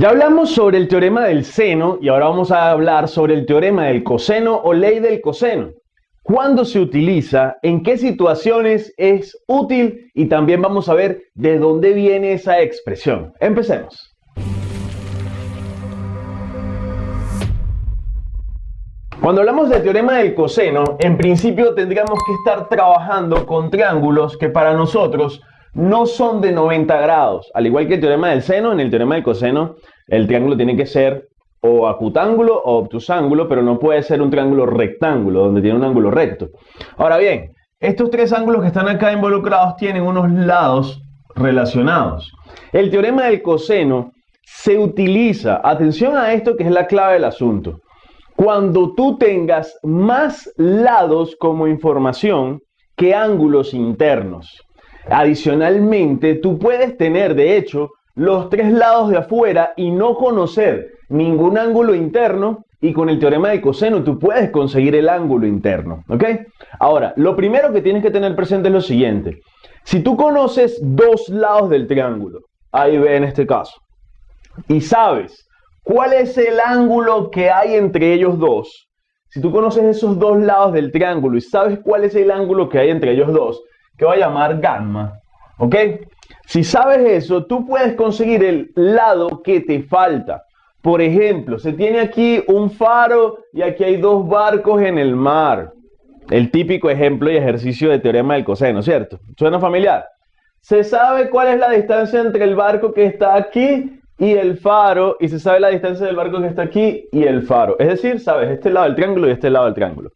Ya hablamos sobre el teorema del seno y ahora vamos a hablar sobre el teorema del coseno o ley del coseno. ¿Cuándo se utiliza? ¿En qué situaciones es útil? Y también vamos a ver de dónde viene esa expresión. Empecemos. Cuando hablamos del teorema del coseno, en principio tendríamos que estar trabajando con triángulos que para nosotros no son de 90 grados. Al igual que el teorema del seno, en el teorema del coseno, el triángulo tiene que ser o acutángulo o obtusángulo, pero no puede ser un triángulo rectángulo, donde tiene un ángulo recto. Ahora bien, estos tres ángulos que están acá involucrados tienen unos lados relacionados. El teorema del coseno se utiliza, atención a esto que es la clave del asunto, cuando tú tengas más lados como información que ángulos internos. Adicionalmente, tú puedes tener, de hecho, los tres lados de afuera y no conocer ningún ángulo interno y con el teorema de coseno tú puedes conseguir el ángulo interno, ¿ok? Ahora, lo primero que tienes que tener presente es lo siguiente. Si tú conoces dos lados del triángulo, ahí ve en este caso, y sabes ¿Cuál es el ángulo que hay entre ellos dos? Si tú conoces esos dos lados del triángulo y sabes cuál es el ángulo que hay entre ellos dos, que va a llamar gamma, ¿ok? Si sabes eso, tú puedes conseguir el lado que te falta. Por ejemplo, se tiene aquí un faro y aquí hay dos barcos en el mar. El típico ejemplo y ejercicio de teorema del coseno, ¿cierto? ¿Suena familiar? Se sabe cuál es la distancia entre el barco que está aquí y el faro, y se sabe la distancia del barco que está aquí y el faro. Es decir, sabes este lado del triángulo y este lado del triángulo.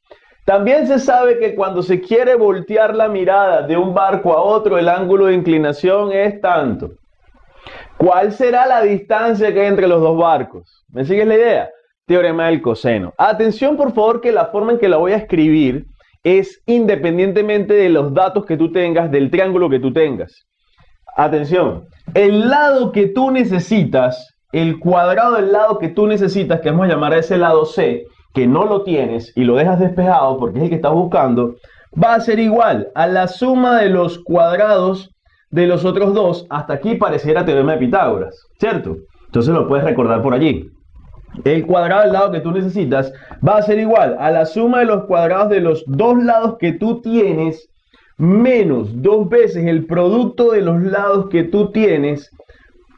También se sabe que cuando se quiere voltear la mirada de un barco a otro, el ángulo de inclinación es tanto. ¿Cuál será la distancia que hay entre los dos barcos? ¿Me sigues la idea? Teorema del coseno. Atención por favor que la forma en que la voy a escribir es independientemente de los datos que tú tengas, del triángulo que tú tengas. Atención, el lado que tú necesitas, el cuadrado del lado que tú necesitas, que vamos a llamar a ese lado C, que no lo tienes y lo dejas despejado porque es el que estás buscando, va a ser igual a la suma de los cuadrados de los otros dos. Hasta aquí pareciera teorema de Pitágoras, ¿cierto? Entonces lo puedes recordar por allí. El cuadrado del lado que tú necesitas va a ser igual a la suma de los cuadrados de los dos lados que tú tienes menos dos veces el producto de los lados que tú tienes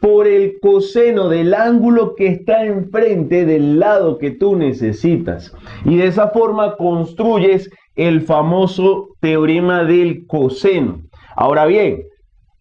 por el coseno del ángulo que está enfrente del lado que tú necesitas. Y de esa forma construyes el famoso teorema del coseno. Ahora bien,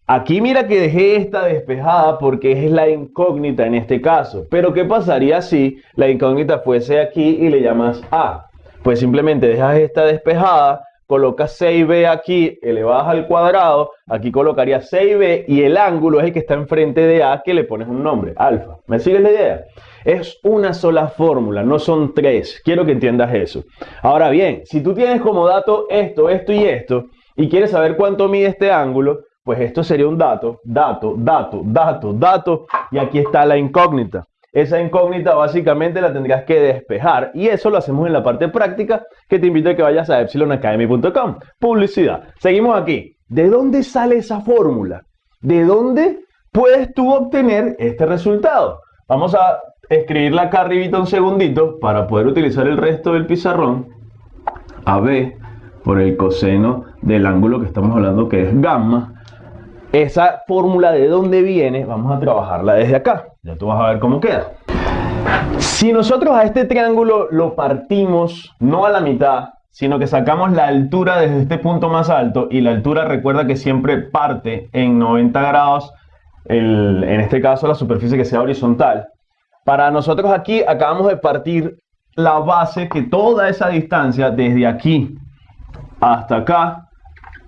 aquí mira que dejé esta despejada porque es la incógnita en este caso. Pero ¿qué pasaría si la incógnita fuese aquí y le llamas A? Pues simplemente dejas esta despejada colocas 6b aquí elevadas al cuadrado, aquí colocaría 6b y el ángulo es el que está enfrente de A que le pones un nombre, alfa. ¿Me sigues la idea? Es una sola fórmula, no son tres. Quiero que entiendas eso. Ahora bien, si tú tienes como dato esto, esto y esto, y quieres saber cuánto mide este ángulo, pues esto sería un dato, dato, dato, dato, dato, y aquí está la incógnita. Esa incógnita básicamente la tendrías que despejar y eso lo hacemos en la parte práctica que te invito a que vayas a epsilonacademy.com. Publicidad. Seguimos aquí. ¿De dónde sale esa fórmula? ¿De dónde puedes tú obtener este resultado? Vamos a escribirla acá arribita un segundito para poder utilizar el resto del pizarrón. AB por el coseno del ángulo que estamos hablando que es gamma esa fórmula de dónde viene, vamos a trabajarla desde acá. Ya tú vas a ver cómo queda. Si nosotros a este triángulo lo partimos no a la mitad, sino que sacamos la altura desde este punto más alto, y la altura recuerda que siempre parte en 90 grados, en este caso la superficie que sea horizontal. Para nosotros aquí acabamos de partir la base que toda esa distancia desde aquí hasta acá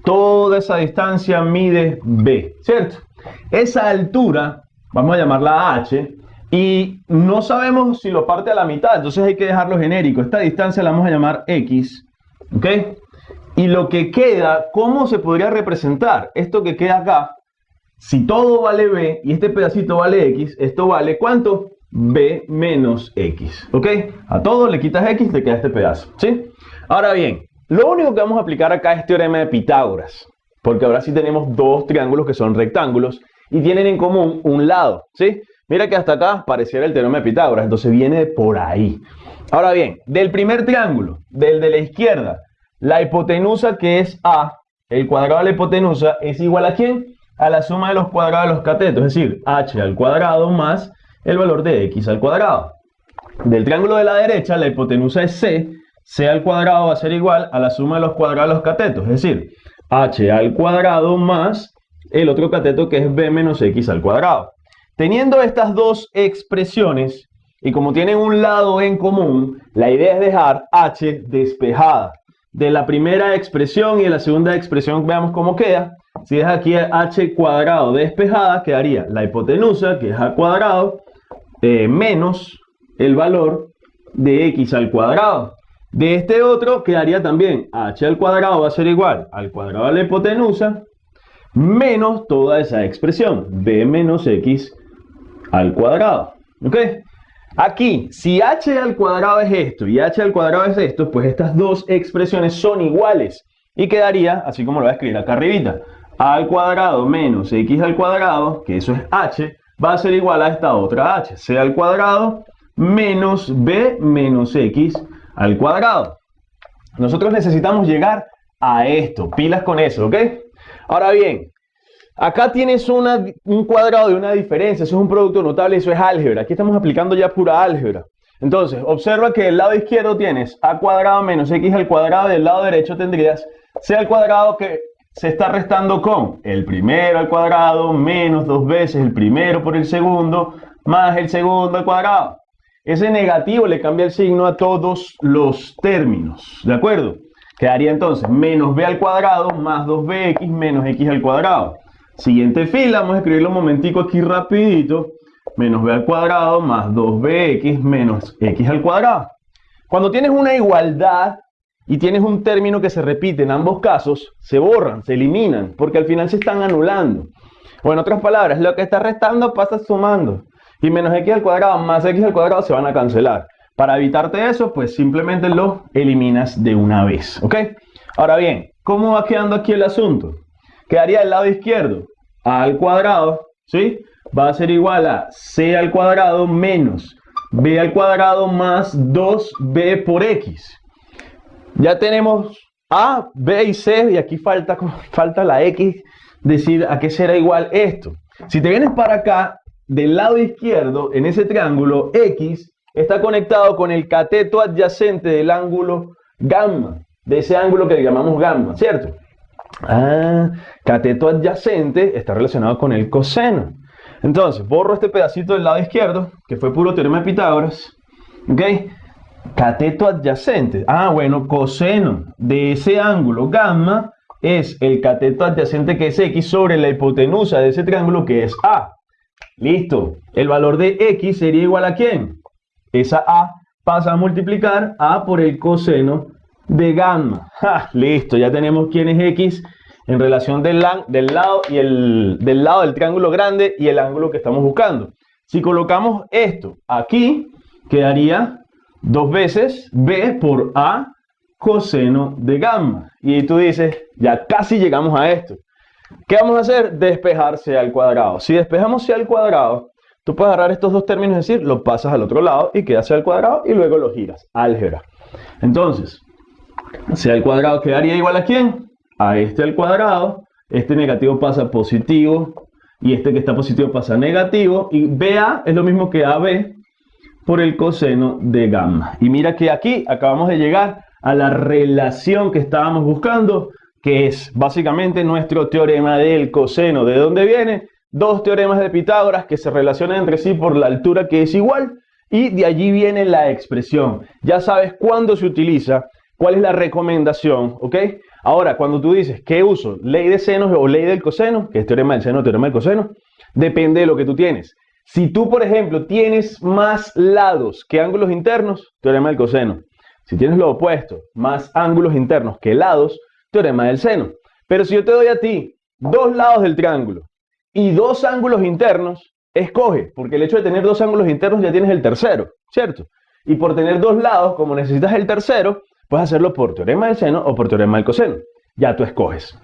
Toda esa distancia mide B, ¿cierto? Esa altura, vamos a llamarla H, y no sabemos si lo parte a la mitad, entonces hay que dejarlo genérico. Esta distancia la vamos a llamar X, ¿ok? Y lo que queda, ¿cómo se podría representar? Esto que queda acá, si todo vale B y este pedacito vale X, esto vale ¿cuánto? B menos X, ¿ok? A todo le quitas X, te queda este pedazo, ¿sí? Ahora bien, lo único que vamos a aplicar acá es teorema de Pitágoras, porque ahora sí tenemos dos triángulos que son rectángulos y tienen en común un lado, ¿sí? Mira que hasta acá pareciera el teorema de Pitágoras, entonces viene por ahí. Ahora bien, del primer triángulo, del de la izquierda, la hipotenusa que es A, el cuadrado de la hipotenusa es igual a quién? A la suma de los cuadrados de los catetos, es decir, h al cuadrado más el valor de x al cuadrado. Del triángulo de la derecha, la hipotenusa es C, C al cuadrado va a ser igual a la suma de los cuadrados de los catetos, es decir, h al cuadrado más el otro cateto que es b menos x al cuadrado. Teniendo estas dos expresiones, y como tienen un lado en común, la idea es dejar h despejada. De la primera expresión y de la segunda expresión veamos cómo queda. Si deja aquí h cuadrado despejada, quedaría la hipotenusa, que es a cuadrado, eh, menos el valor de x al cuadrado. De este otro quedaría también h al cuadrado va a ser igual al cuadrado de la hipotenusa menos toda esa expresión, b menos x al cuadrado. ¿Ok? Aquí, si h al cuadrado es esto y h al cuadrado es esto, pues estas dos expresiones son iguales. Y quedaría, así como lo voy a escribir acá arribita, a al cuadrado menos x al cuadrado, que eso es h, va a ser igual a esta otra h, c al cuadrado menos b menos x al cuadrado. Nosotros necesitamos llegar a esto, pilas con eso, ¿ok? Ahora bien, acá tienes un cuadrado de una diferencia, eso es un producto notable, eso es álgebra. Aquí estamos aplicando ya pura álgebra. Entonces, observa que del lado izquierdo tienes a cuadrado menos x al cuadrado, del lado derecho tendrías c al cuadrado que se está restando con el primero al cuadrado menos dos veces el primero por el segundo más el segundo al cuadrado. Ese negativo le cambia el signo a todos los términos, ¿de acuerdo? Quedaría entonces menos b al cuadrado más 2bx menos x al cuadrado. Siguiente fila, vamos a escribirlo un momentico aquí rapidito. Menos b al cuadrado más 2bx menos x al cuadrado. Cuando tienes una igualdad y tienes un término que se repite en ambos casos, se borran, se eliminan, porque al final se están anulando. O en otras palabras, lo que está restando pasa sumando. Y menos x al cuadrado más x al cuadrado se van a cancelar. Para evitarte eso, pues simplemente lo eliminas de una vez. Ahora bien, ¿cómo va quedando aquí el asunto? Quedaría el lado izquierdo, a al cuadrado, ¿sí? Va a ser igual a c al cuadrado menos b al cuadrado más 2b por x. Ya tenemos a, b y c, y aquí falta, falta la x, decir a qué será igual esto. Si te vienes para acá, del lado izquierdo, en ese triángulo, x está conectado con el cateto adyacente del ángulo gamma, de ese ángulo que llamamos gamma, ¿cierto? Ah, cateto adyacente está relacionado con el coseno. Entonces, borro este pedacito del lado izquierdo, que fue puro teorema de Pitágoras. ¿Ok? Cateto adyacente. Ah, bueno, coseno de ese ángulo gamma es el cateto adyacente que es x sobre la hipotenusa de ese triángulo que es a. Listo. El valor de x sería igual a quién? esa A pasa a multiplicar A por el coseno de gamma. Listo, ya tenemos quién es X en relación del, lado y el, del lado del triángulo grande y el ángulo que estamos buscando. Si colocamos esto aquí, quedaría dos veces B por A coseno de gamma. Y tú dices, ya casi llegamos a esto. ¿Qué vamos a hacer? Despejarse al cuadrado. Si despejamos C al cuadrado, Tú puedes agarrar estos dos términos, es decir, lo pasas al otro lado y queda al cuadrado y luego lo giras. Álgebra. Entonces, C al cuadrado quedaría igual a quién? A este al cuadrado. Este negativo pasa positivo y este que está positivo pasa negativo. Y BA es lo mismo que AB por el coseno de gamma. Y mira que aquí acabamos de llegar a la relación que estábamos buscando, que es básicamente nuestro teorema del coseno. ¿De dónde viene? dos teoremas de Pitágoras que se relacionan entre sí por la altura que es igual y de allí viene la expresión. Ya sabes cuándo se utiliza, cuál es la recomendación, ¿ok? Ahora, cuando tú dices, ¿qué uso? ¿Ley de senos o ley del coseno? Que es teorema del seno, teorema del coseno. Depende de lo que tú tienes. Si tú, por ejemplo, tienes más lados que ángulos internos, teorema del coseno. Si tienes lo opuesto, más ángulos internos que lados, teorema del seno. Pero si yo te doy a ti dos lados del triángulo y dos ángulos internos, escoge, porque el hecho de tener dos ángulos internos ya tienes el tercero, ¿cierto? Y por tener dos lados, como necesitas el tercero, puedes hacerlo por teorema del seno o por teorema del coseno. Ya tú escoges.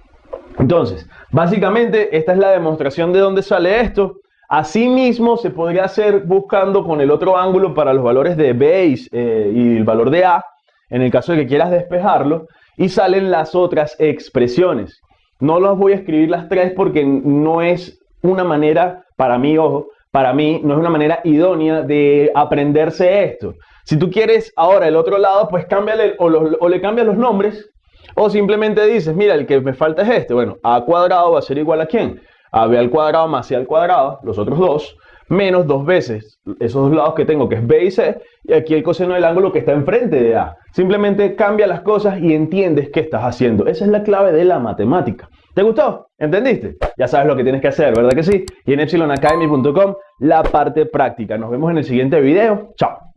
Entonces, básicamente esta es la demostración de dónde sale esto. Asimismo, se podría hacer buscando con el otro ángulo para los valores de B eh, y el valor de A, en el caso de que quieras despejarlo, y salen las otras expresiones. No las voy a escribir las tres porque no es una manera, para mí, ojo, para mí no es una manera idónea de aprenderse esto. Si tú quieres ahora el otro lado, pues cámbiale o, le cambias los nombres o simplemente dices, mira, el que me falta es este. Bueno, a cuadrado va a ser igual a quién? A b al cuadrado más c al cuadrado, los otros dos, menos dos veces esos dos lados que tengo, que es b y c, y aquí el coseno del ángulo que está enfrente de a. Simplemente cambia las cosas y entiendes qué estás haciendo. Esa es la clave de la matemática. ¿Te gustó? ¿Entendiste? Ya sabes lo que tienes que hacer, ¿verdad que sí? Y en epsilonacademy.com la parte práctica. Nos vemos en el siguiente video. Chao.